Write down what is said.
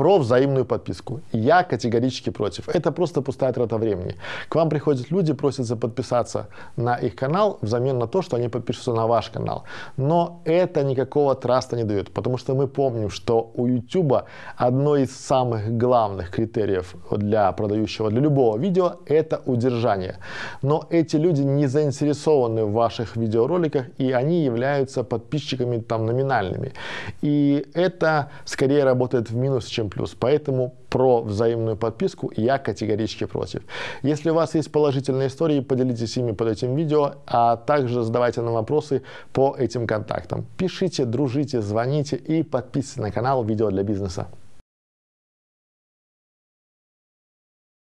Про взаимную подписку. Я категорически против. Это просто пустая трата времени. К вам приходят люди, просятся подписаться на их канал взамен на то, что они подпишутся на ваш канал. Но это никакого траста не дает, потому что мы помним, что у YouTube одно из самых главных критериев для продающего, для любого видео, это удержание. Но эти люди не заинтересованы в ваших видеороликах, и они являются подписчиками там номинальными. И это скорее работает в минус, чем плюс. Поэтому про взаимную подписку я категорически против. Если у вас есть положительные истории, поделитесь ими под этим видео, а также задавайте нам вопросы по этим контактам. Пишите, дружите, звоните и подписывайтесь на канал «Видео для бизнеса».